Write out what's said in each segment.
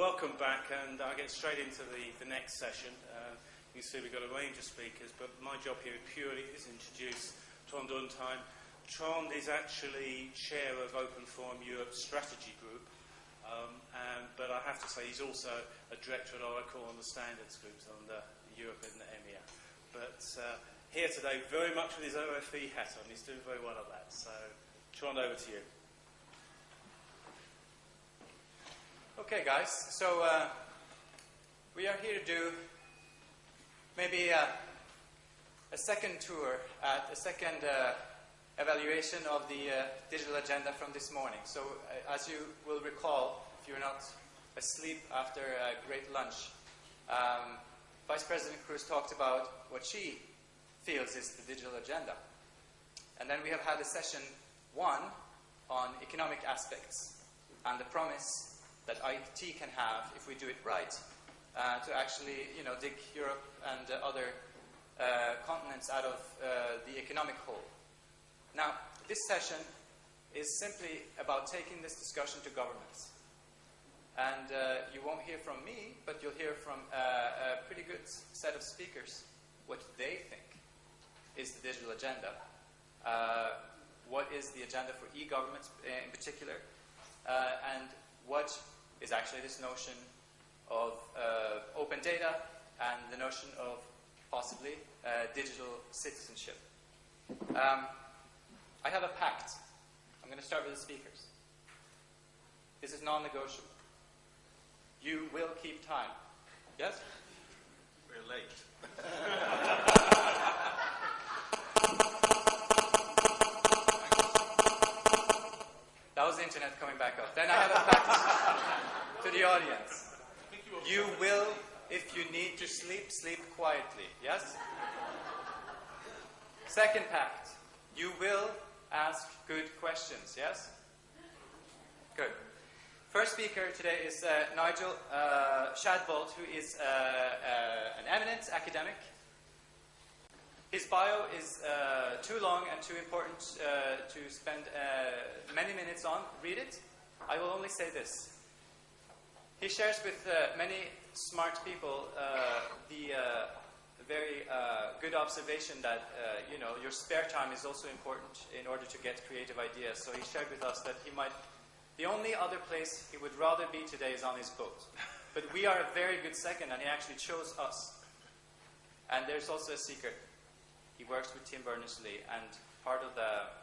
welcome back, and I'll get straight into the, the next session. Uh, you see we've got a range of speakers, but my job here purely is introduce Trond Undheim. Trond is actually chair of Open Forum Europe Strategy Group, um, and, but I have to say he's also a director at Oracle on the standards groups the Europe and the EMEA. But uh, here today, very much with his OFE hat on, he's doing very well at that. So, Trond, over to you. Okay, guys, so uh, we are here to do maybe uh, a second tour at a second uh, evaluation of the uh, digital agenda from this morning. So, uh, as you will recall, if you're not asleep after a great lunch, um, Vice President Kroes talked about what she feels is the digital agenda. And then we have had a session one on economic aspects and the promise that IT can have if we do it right uh, to actually, you know, dig Europe and uh, other uh, continents out of uh, the economic hole. Now, this session is simply about taking this discussion to governments. And uh, you won't hear from me, but you'll hear from uh, a pretty good set of speakers what they think is the digital agenda. what is the agenda for e-governments in particular, and what is actually this notion of uh, open data and the notion of possibly uh, digital citizenship. Um, I have a pact. I'm going to start with the speakers. This is non-negotiable. You will keep time. Yes? We're late. that was the internet coming back up. Then I have a pact the audience. You will, if you need to sleep, sleep quietly. Yes? Second pact. You will ask good questions. Yes? Good. First speaker today is uh, Nigel uh, Shadbolt, who is uh, uh an eminent academic. His bio is uh, too long and too important uh, to spend many minutes on. Read it. I will only say this. He shares with uh, many smart people uh, the uh, very uh, good observation that uh, you know your spare time is also important in order to get creative ideas. So he shared with us that he might the only other place he would rather be today is on his boat. But we are a very good second, and he actually chose us. And there's also a secret. He works with Tim Berners-Lee, and part of the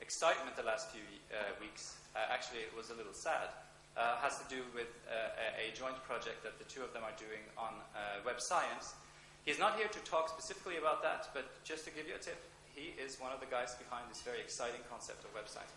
excitement the last few uh, weeks, actually it was a little sad, uh, has to do with uh, a, joint project that the two of them are doing on uh, web science. He's not here to talk specifically about that, but just to give you a tip, he is one of the guys behind this very exciting concept of web science.